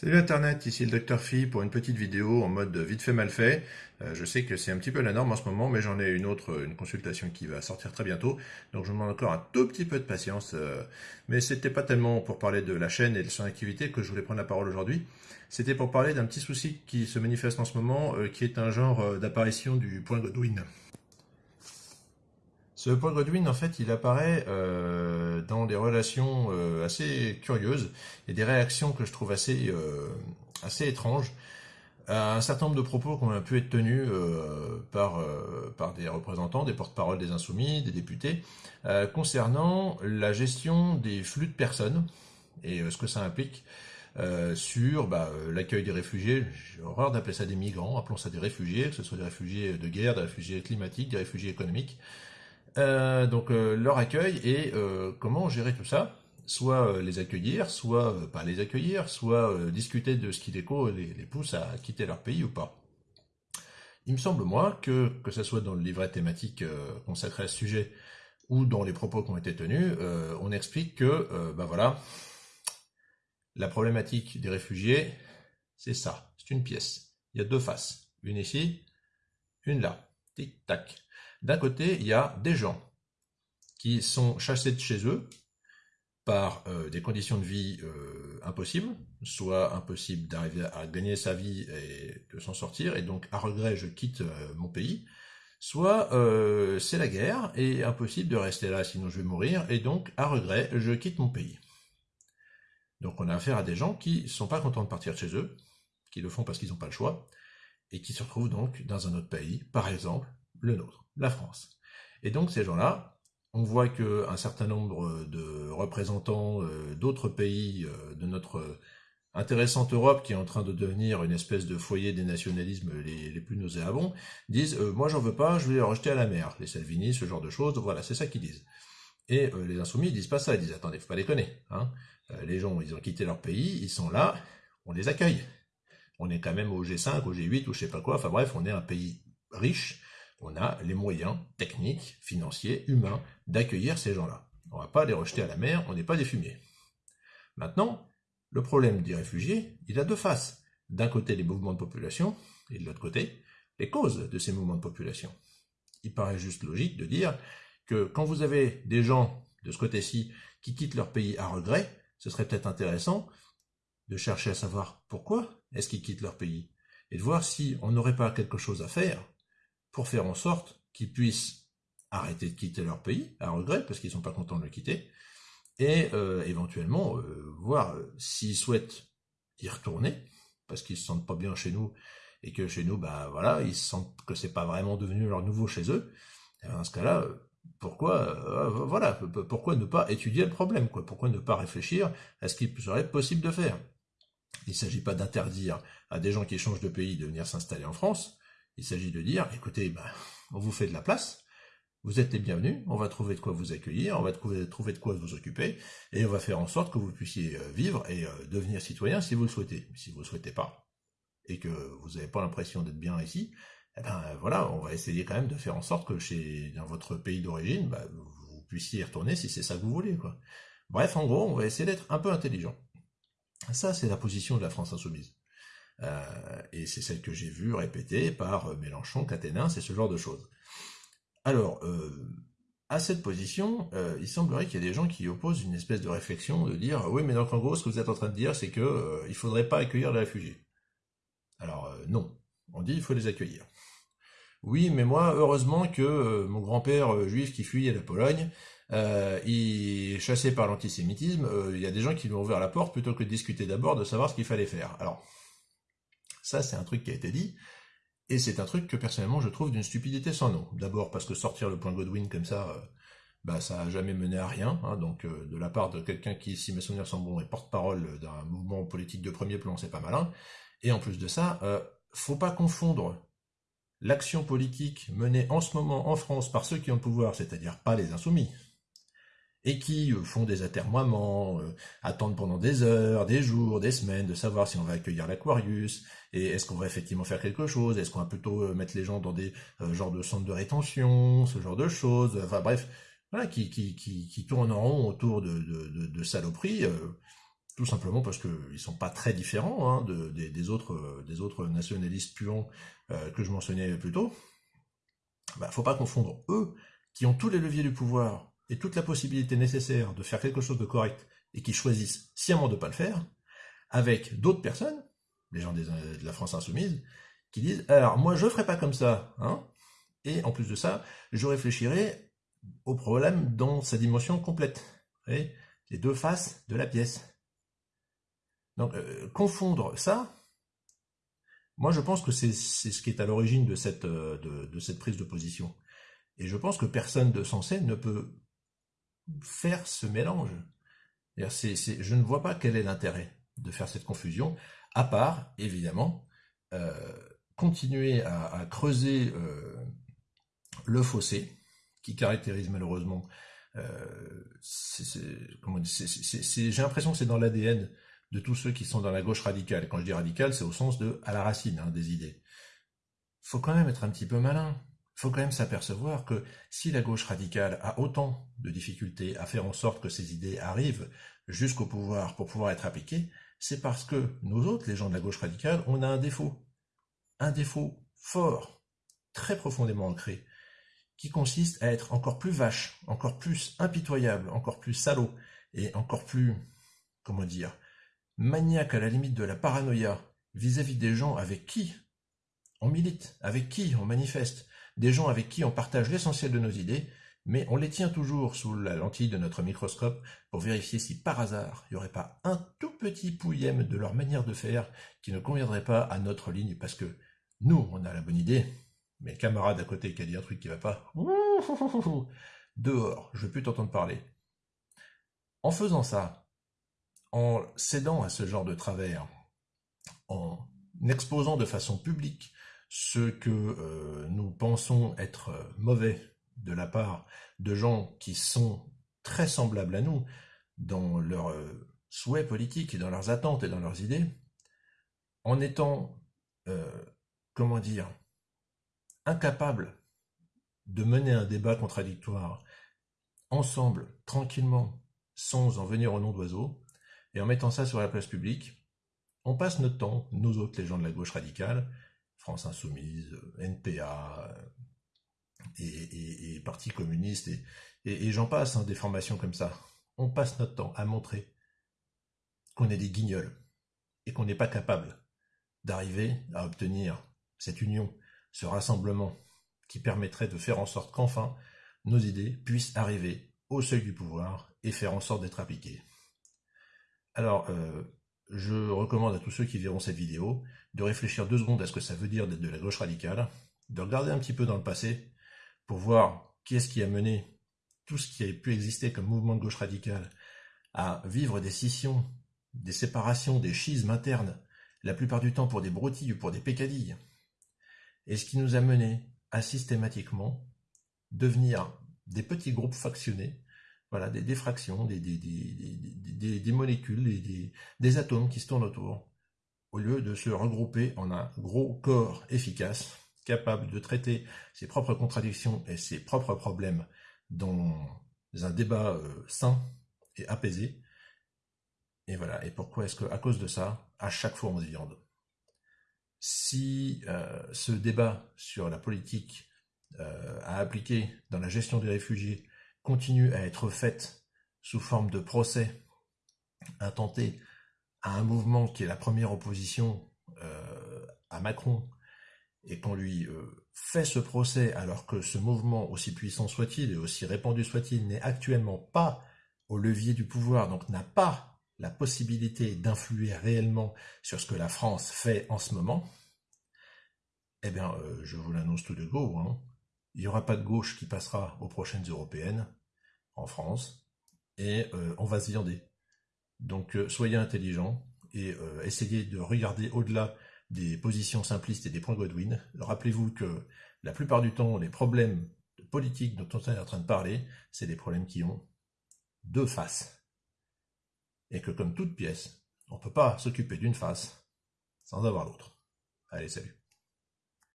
Salut Internet, ici le Dr Phi pour une petite vidéo en mode vite fait mal fait. Euh, je sais que c'est un petit peu la norme en ce moment, mais j'en ai une autre, une consultation qui va sortir très bientôt. Donc je vous demande encore un tout petit peu de patience. Euh, mais c'était pas tellement pour parler de la chaîne et de son activité que je voulais prendre la parole aujourd'hui. C'était pour parler d'un petit souci qui se manifeste en ce moment, euh, qui est un genre d'apparition du point Godwin. Ce point Godwin, en fait, il apparaît euh, dans des relations euh, assez curieuses et des réactions que je trouve assez, euh, assez étranges à un certain nombre de propos qui ont pu être tenus par, par des représentants, des porte-parole des insoumis, des députés, concernant la gestion des flux de personnes et ce que ça implique sur bah, l'accueil des réfugiés, j'ai horreur d'appeler ça des migrants, appelons ça des réfugiés, que ce soit des réfugiés de guerre, des réfugiés climatiques, des réfugiés économiques, euh, donc euh, leur accueil et euh, comment gérer tout ça soit les accueillir, soit pas les accueillir, soit discuter de ce qui les, les, les pousse à quitter leur pays ou pas. Il me semble, moi, que, que ce soit dans le livret thématique consacré à ce sujet ou dans les propos qui ont été tenus, on explique que, ben voilà, la problématique des réfugiés, c'est ça, c'est une pièce. Il y a deux faces, une ici, une là, tic-tac. D'un côté, il y a des gens qui sont chassés de chez eux par euh, des conditions de vie euh, impossibles, soit impossible d'arriver à gagner sa vie et de s'en sortir, et donc à regret je quitte euh, mon pays, soit c'est la guerre et impossible de rester là sinon je vais mourir, et donc à regret je quitte mon pays. Donc on a affaire à des gens qui ne sont pas contents de partir de chez eux, qui le font parce qu'ils n'ont pas le choix, et qui se retrouvent donc dans un autre pays, par exemple le nôtre, la France. Et donc ces gens-là, on voit qu'un certain nombre de représentants euh, d'autres pays euh, de notre intéressante Europe, qui est en train de devenir une espèce de foyer des nationalismes les, plus nauséabonds, disent euh, Moi j'en veux pas, je vais les rejeter à la mer ». Les Salvini, ce genre de choses, voilà, c'est ça qu'ils disent. Et les Insoumis, ils disent pas ça, ils disent « Attendez, faut pas déconner. Hein. les gens, ils ont quitté leur pays, ils sont là, on les accueille. On est quand même au G5, au G8, ou je sais pas quoi, enfin bref, on est un pays riche, on a les moyens techniques, financiers, humains d'accueillir ces gens-là. On ne va pas les rejeter à la mer, on n'est pas des fumiers. Maintenant, le problème des réfugiés, il a deux faces. D'un côté, les mouvements de population, et de l'autre côté, les causes de ces mouvements de population. Il paraît juste logique de dire que quand vous avez des gens de ce côté-ci qui quittent leur pays à regret, ce serait peut-être intéressant de chercher à savoir pourquoi est-ce qu'ils quittent leur pays, et de voir si on n'aurait pas quelque chose à faire pour faire en sorte qu'ils puissent arrêter de quitter leur pays, à regret, parce qu'ils sont pas contents de le quitter, et euh, éventuellement euh, voir euh, s'ils souhaitent y retourner, parce qu'ils se sentent pas bien chez nous, et que chez nous, bah voilà, ils sentent que c'est pas vraiment devenu leur nouveau chez eux. Et dans ce cas-là, pourquoi, voilà, pourquoi ne pas étudier le problème, quoi? Pourquoi ne pas réfléchir à ce qu'il serait possible de faire? Il ne s'agit pas d'interdire à des gens qui changent de pays de venir s'installer en France, il s'agit de dire, écoutez, ben, on vous fait de la place, vous êtes les bienvenus, on va trouver de quoi vous accueillir, on va trouver, de quoi vous occuper, et on va faire en sorte que vous puissiez euh, vivre et euh, devenir citoyen si vous le souhaitez. Si vous ne le souhaitez pas, et que vous n'avez pas l'impression d'être bien ici, eh ben voilà, on va essayer quand même de faire en sorte que chez dans votre pays d'origine, ben, vous puissiez y retourner si c'est ça que vous voulez. Bref, en gros, on va essayer d'être un peu intelligent. Ça, c'est la position de la France insoumise. Euh, et c'est celle que j'ai vue répétée par euh, Mélenchon, Caténin, c'est ce genre de choses. Alors, euh, à cette position, il semblerait qu'il y ait des gens qui opposent une espèce de réflexion de dire oui, mais donc en gros, ce que vous êtes en train de dire, c'est que il faudrait pas accueillir les réfugiés. Alors non, on dit il faut les accueillir. Oui, mais moi, heureusement que mon grand-père juif qui fuit à la Pologne, il est chassé par l'antisémitisme, il y a des gens qui lui ont ouvert la porte plutôt que de discuter d'abord de savoir ce qu'il fallait faire. Alors, ça, c'est un truc qui a été dit, et c'est un truc que personnellement je trouve d'une stupidité sans nom. D'abord parce que sortir le point Godwin comme ça, euh, bah, ça n'a jamais mené à rien. Hein, donc euh, de la part de quelqu'un qui, si mes souvenirs sont bons, est porte-parole d'un mouvement politique de premier plan, c'est pas malin. Et en plus de ça, euh, faut pas confondre l'action politique menée en ce moment en France par ceux qui ont le pouvoir, c'est-à-dire pas les insoumis, et qui euh, font des atermoiements, euh, attendent pendant des heures, des jours, des semaines, de savoir si on va accueillir l'Aquarius, et est-ce qu'on va effectivement faire quelque chose, est-ce qu'on va plutôt euh, mettre les gens dans des genres de centres de rétention, ce genre de choses, enfin bref, qui, qui, qui, qui tournent en rond autour de, de, saloperies, tout simplement parce qu'ils sont pas très différents hein, des, autres, des autres nationalistes puants que je mentionnais plus tôt. Bah, faut pas confondre eux, qui ont tous les leviers du pouvoir et toute la possibilité nécessaire de faire quelque chose de correct et qui choisissent sciemment de ne pas le faire, avec d'autres personnes, les gens de la France insoumise, qui disent alors moi je ferai pas comme ça, hein, et en plus de ça, je réfléchirai au problème dans sa dimension complète, les deux faces de la pièce. Donc euh, confondre ça, moi je pense que c'est ce qui est à l'origine de cette, euh, de, cette prise de position. Et je pense que personne de sensé ne peut faire ce mélange. je ne vois pas quel est l'intérêt de faire cette confusion, à part, évidemment, euh, continuer à, creuser euh, le fossé qui caractérise malheureusement. Euh, j'ai l'impression que c'est dans l'ADN de tous ceux qui sont dans la gauche radicale. Quand je dis radicale, c'est au sens de à la racine hein, des idées. Faut quand même être un petit peu malin. Faut quand même s'apercevoir que si la gauche radicale a autant de difficultés à faire en sorte que ces idées arrivent jusqu'au pouvoir pour pouvoir être appliquées, c'est parce que nous autres, les gens de la gauche radicale, on a un défaut. Un défaut fort, très profondément ancré, qui consiste à être encore plus vache, encore plus impitoyable, encore plus salaud, et encore plus, comment dire, maniaque à la limite de la paranoïa vis-à-vis des gens avec qui on milite, avec qui on manifeste, des gens avec qui on partage l'essentiel de nos idées, mais on les tient toujours sous la lentille de notre microscope pour vérifier si par hasard il n'y aurait pas un tout petit pouillème de leur manière de faire qui ne conviendrait pas à notre ligne parce que nous, on a la bonne idée, mais le camarade à côté qui a dit un truc qui va pas, dehors, je veux plus t'entendre parler. En faisant ça, en cédant à ce genre de travers, en exposant de façon publique ce que euh, nous pensons être mauvais de la part de gens qui sont très semblables à nous dans leurs euh, souhaits politiques et dans leurs attentes et dans leurs idées, en étant, euh, comment dire, incapables de mener un débat contradictoire ensemble, tranquillement, sans en venir au nom d'oiseaux, et en mettant ça sur la place publique, on passe notre temps, nous autres, les gens de la gauche radicale, France Insoumise, NPA, et, et, Parti communiste, et, j'en passe, hein, des formations comme ça. On passe notre temps à montrer qu'on est des guignols, et qu'on n'est pas capable d'arriver à obtenir cette union, ce rassemblement, qui permettrait de faire en sorte qu'enfin nos idées puissent arriver au seuil du pouvoir et faire en sorte d'être appliquées. Alors, euh, je recommande à tous ceux qui verront cette vidéo de réfléchir deux secondes à ce que ça veut dire d'être de la gauche radicale, de regarder un petit peu dans le passé pour voir qui est-ce qui a mené tout ce qui a pu exister comme mouvement de gauche radicale à vivre des scissions, des séparations, des schismes internes, la plupart du temps pour des broutilles ou pour des pécadilles, et ce qui nous a mené à systématiquement devenir des petits groupes factionnés voilà, des, diffractions, des, des, molécules, des, atomes qui se tournent autour, au lieu de se regrouper en un gros corps efficace, capable de traiter ses propres contradictions et ses propres problèmes dans un débat euh, sain et apaisé. Et voilà. Et pourquoi est-ce qu'à cause de ça, à chaque fois on se viande? Si euh, ce débat sur la politique euh, à appliquer dans la gestion des réfugiés continue à être faite sous forme de procès intenté à un mouvement qui est la première opposition euh, à Macron, et qu'on lui euh, fait ce procès alors que ce mouvement, aussi puissant soit-il et aussi répandu soit-il, n'est actuellement pas au levier du pouvoir, donc n'a pas la possibilité d'influer réellement sur ce que la France fait en ce moment, eh bien, euh, je vous l'annonce tout de go, hein, il n'y aura pas de gauche qui passera aux prochaines européennes en France et euh, on va se viander. Donc euh, soyez intelligents et euh, essayez de regarder au-delà des positions simplistes et des points Godwin. Rappelez-vous que la plupart du temps, les problèmes politiques dont on est en train de parler, c'est des problèmes qui ont deux faces. Et que comme toute pièce, on ne peut pas s'occuper d'une face sans avoir l'autre. Allez, salut